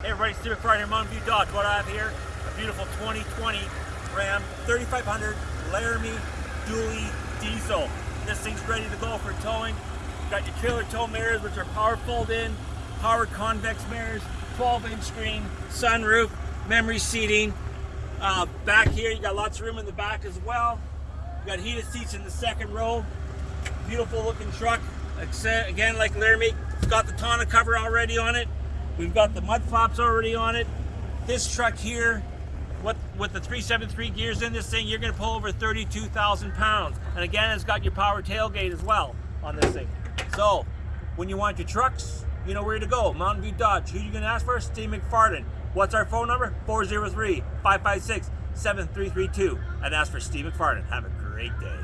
Hey everybody, Steve McFarland here, Mountain View Dodge. What I have here, a beautiful 2020 Ram 3500 Laramie Dually Diesel. This thing's ready to go for towing. Got your trailer tow mirrors, which are power fold in, power convex mirrors, 12 inch screen, sunroof, memory seating. Uh, back here, you got lots of room in the back as well. You got heated seats in the second row. Beautiful looking truck. Again, like Laramie, it's got the tonneau cover already on it. We've got the mud flaps already on it. This truck here, what, with the 373 gears in this thing, you're gonna pull over 32,000 pounds. And again, it's got your power tailgate as well on this thing. So, when you want your trucks, you know where to go. Mountain View Dodge. Who you gonna ask for? Steve McFarland. What's our phone number? 403-556-7332. And ask for Steve McFarland. Have a great day.